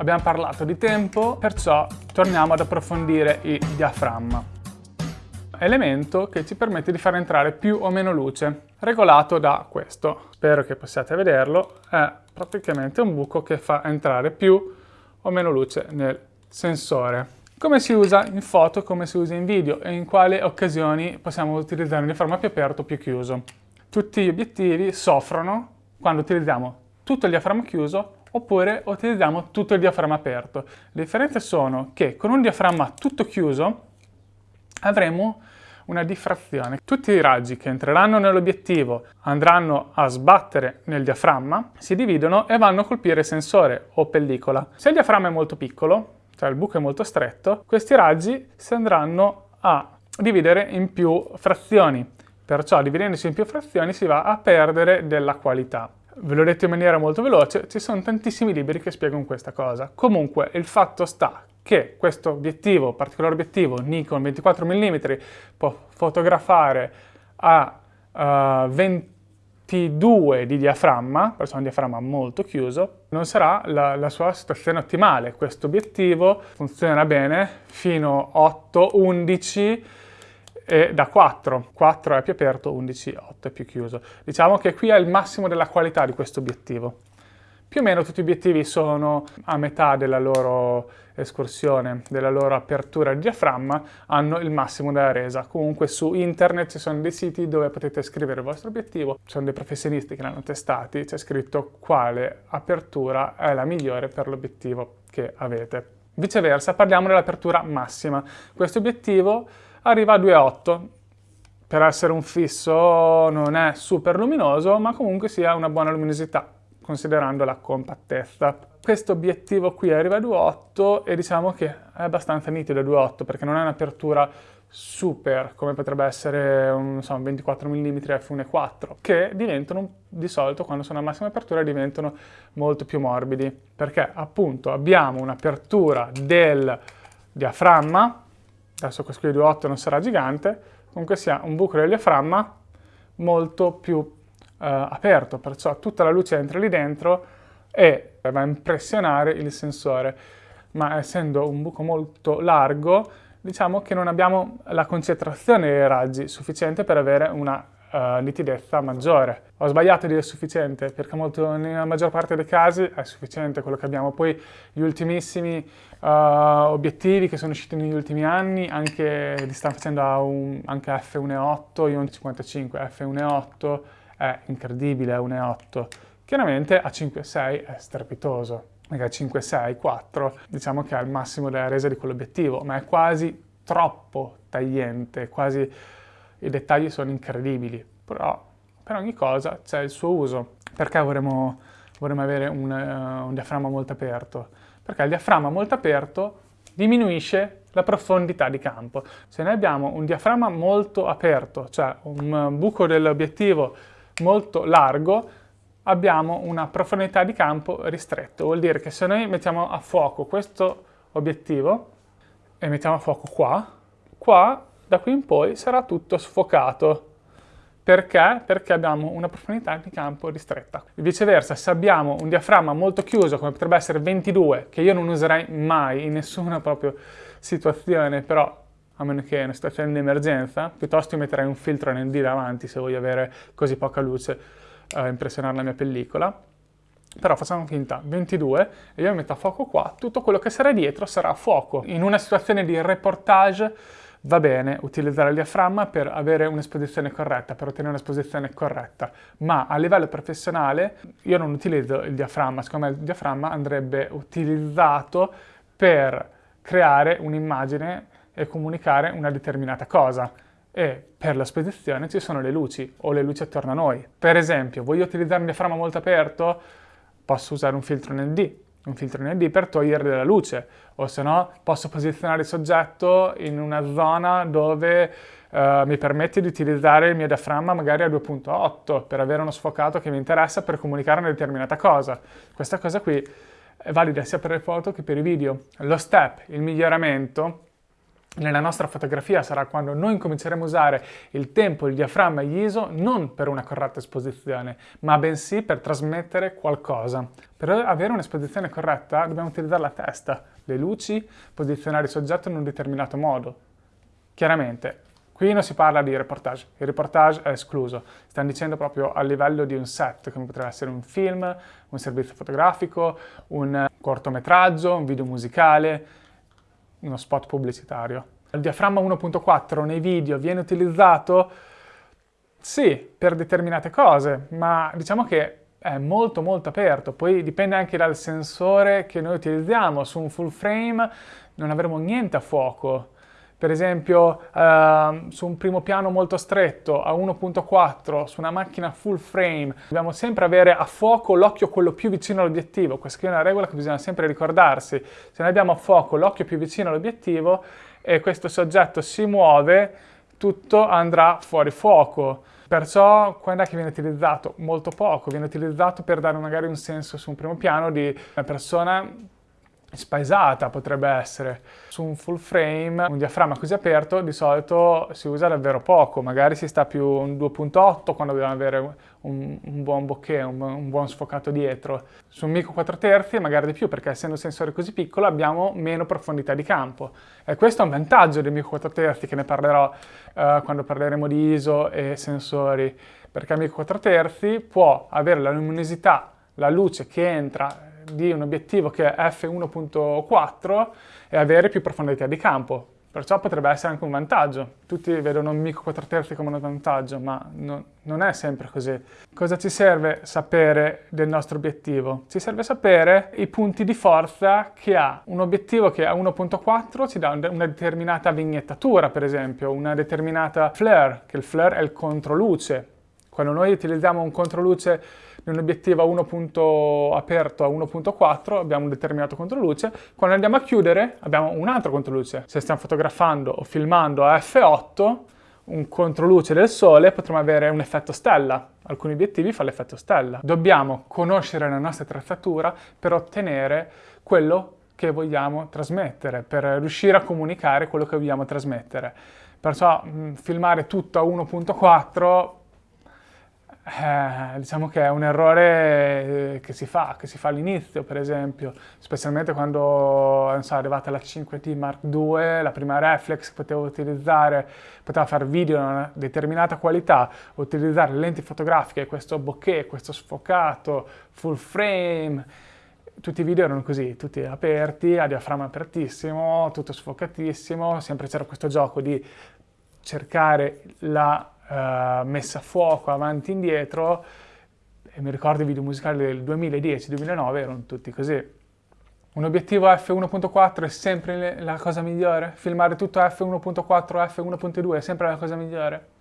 Abbiamo parlato di tempo, perciò torniamo ad approfondire il diaframma. Elemento che ci permette di far entrare più o meno luce, regolato da questo. Spero che possiate vederlo, è praticamente un buco che fa entrare più o meno luce nel sensore. Come si usa in foto, come si usa in video e in quali occasioni possiamo utilizzare un diaframma più aperto o più chiuso. Tutti gli obiettivi soffrono quando utilizziamo tutto il diaframma chiuso oppure utilizziamo tutto il diaframma aperto. Le differenze sono che con un diaframma tutto chiuso avremo una diffrazione. Tutti i raggi che entreranno nell'obiettivo andranno a sbattere nel diaframma, si dividono e vanno a colpire sensore o pellicola. Se il diaframma è molto piccolo, cioè il buco è molto stretto, questi raggi si andranno a dividere in più frazioni. Perciò dividendosi in più frazioni si va a perdere della qualità. Ve l'ho detto in maniera molto veloce, ci sono tantissimi libri che spiegano questa cosa. Comunque il fatto sta che questo obiettivo, particolare obiettivo Nikon 24 mm, può fotografare a uh, eh, 22 di diaframma, perciò un diaframma molto chiuso, non sarà la, la sua situazione ottimale. Questo obiettivo funziona bene fino a 8, 11 e da 4. 4 è più aperto, 11, 8 è più chiuso. Diciamo che qui è il massimo della qualità di questo obiettivo. Più o meno tutti gli obiettivi sono a metà della loro escursione, della loro apertura di diaframma, hanno il massimo della resa. Comunque su internet ci sono dei siti dove potete scrivere il vostro obiettivo, ci sono dei professionisti che l'hanno testati, c'è scritto quale apertura è la migliore per l'obiettivo che avete. Viceversa parliamo dell'apertura massima. Questo obiettivo arriva a 2.8, per essere un fisso non è super luminoso, ma comunque sia una buona luminosità considerando la compattezza. Questo obiettivo qui arriva a 2.8 e diciamo che è abbastanza nitido a 2.8 perché non è un'apertura super come potrebbe essere un, so, un 24 mm f1.4 che diventano di solito quando sono a massima apertura diventano molto più morbidi perché appunto abbiamo un'apertura del diaframma adesso questo qui di 2.8 non sarà gigante comunque sia un buco del diaframma molto più eh, aperto, perciò tutta la luce entra lì dentro e va a impressionare il sensore. Ma essendo un buco molto largo, diciamo che non abbiamo la concentrazione dei raggi sufficiente per avere una uh, nitidezza maggiore. Ho sbagliato a dire sufficiente, perché molto, nella maggior parte dei casi è sufficiente quello che abbiamo. Poi gli ultimissimi uh, obiettivi che sono usciti negli ultimi anni, anche li stanno facendo a un, anche f1.8, io 55, f1.8, è incredibile, è 1,8. Chiaramente a 5,6 è strepitoso, perché a 5,6, 4 diciamo che è il massimo della resa di quell'obiettivo, ma è quasi troppo tagliente, quasi i dettagli sono incredibili, però per ogni cosa c'è il suo uso. Perché vorremmo, vorremmo avere un, uh, un diaframma molto aperto? Perché il diaframma molto aperto diminuisce la profondità di campo. Se noi abbiamo un diaframma molto aperto, cioè un buco dell'obiettivo molto largo, abbiamo una profondità di campo ristretto. Vuol dire che se noi mettiamo a fuoco questo obiettivo e mettiamo a fuoco qua, qua da qui in poi sarà tutto sfocato. Perché? Perché abbiamo una profondità di campo ristretta. Viceversa, se abbiamo un diaframma molto chiuso, come potrebbe essere 22, che io non userei mai in nessuna proprio situazione, però a meno che è una situazione di emergenza, piuttosto metterei un filtro ND davanti se voglio avere così poca luce a eh, impressionare la mia pellicola. Però facciamo finta, 22, e io metto a fuoco qua, tutto quello che sarà dietro sarà a fuoco. In una situazione di reportage va bene utilizzare il diaframma per avere un'esposizione corretta, per ottenere un'esposizione corretta, ma a livello professionale io non utilizzo il diaframma, secondo me il diaframma andrebbe utilizzato per creare un'immagine e comunicare una determinata cosa. E per la spedizione ci sono le luci o le luci attorno a noi. Per esempio, voglio utilizzare un diaframma molto aperto, posso usare un filtro ND, un filtro ND per togliere della luce, o se no posso posizionare il soggetto in una zona dove uh, mi permette di utilizzare il mio diaframma magari a 2.8 per avere uno sfocato che mi interessa per comunicare una determinata cosa. Questa cosa qui è valida sia per le foto che per i video. Lo step, il miglioramento, nella nostra fotografia sarà quando noi cominceremo a usare il tempo, il diaframma e gli ISO non per una corretta esposizione, ma bensì per trasmettere qualcosa. Per avere un'esposizione corretta dobbiamo utilizzare la testa, le luci, posizionare il soggetto in un determinato modo. Chiaramente, qui non si parla di reportage, il reportage è escluso, stiamo dicendo proprio a livello di un set, come potrebbe essere un film, un servizio fotografico, un cortometraggio, un video musicale, uno spot pubblicitario. Il diaframma 1.4 nei video viene utilizzato, sì, per determinate cose, ma diciamo che è molto molto aperto, poi dipende anche dal sensore che noi utilizziamo, su un full frame non avremo niente a fuoco, per esempio uh, su un primo piano molto stretto a 1.4 su una macchina full frame dobbiamo sempre avere a fuoco l'occhio quello più vicino all'obiettivo. Questa è una regola che bisogna sempre ricordarsi. Se noi abbiamo a fuoco l'occhio più vicino all'obiettivo e questo soggetto si muove tutto andrà fuori fuoco. Perciò quando è che viene utilizzato? Molto poco, viene utilizzato per dare magari un senso su un primo piano di una persona spaesata potrebbe essere. Su un full frame, un diaframma così aperto, di solito si usa davvero poco, magari si sta più un 2.8 quando dobbiamo avere un, un buon bokeh, un, un, buon sfocato dietro. Su un micro 4 terzi magari di più, perché essendo un sensore così piccolo abbiamo meno profondità di campo. E questo è un vantaggio del micro 4 terzi, che ne parlerò uh, quando parleremo di ISO e sensori, perché il micro 4 terzi può avere la luminosità, la luce che entra di un obiettivo che è f1.4 e avere più profondità di campo. Perciò potrebbe essere anche un vantaggio. Tutti vedono un micro 4 terzi come un vantaggio, ma no, non è sempre così. Cosa ci serve sapere del nostro obiettivo? Ci serve sapere i punti di forza che ha. Un obiettivo che a 1.4 ci dà una determinata vignettatura, per esempio, una determinata flare, che il flare è il controluce. Quando noi utilizziamo un controluce di un obiettivo a 1. aperto a 1.4 abbiamo un determinato controluce, quando andiamo a chiudere abbiamo un altro controluce. Se stiamo fotografando o filmando a f8, un controluce del sole potremo avere un effetto stella. Alcuni obiettivi fanno l'effetto stella. Dobbiamo conoscere la nostra attrezzatura per ottenere quello che vogliamo trasmettere, per riuscire a comunicare quello che vogliamo trasmettere. Perciò mh, filmare tutto a 1.4 eh, diciamo che è un errore eh, che si fa, che si fa all'inizio per esempio, specialmente quando so, è arrivata la 5T Mark II, la prima reflex che potevo utilizzare, poteva fare video di una determinata qualità, utilizzare lenti fotografiche, questo bokeh, questo sfocato, full frame, tutti i video erano così, tutti aperti, a diaframma apertissimo, tutto sfocatissimo, sempre c'era questo gioco di cercare la uh, messa a fuoco avanti e indietro, e mi ricordo i video musicali del 2010-2009 erano tutti così. Un obiettivo f1.4 è sempre la cosa migliore? Filmare tutto f1.4 f1.2 è sempre la cosa migliore?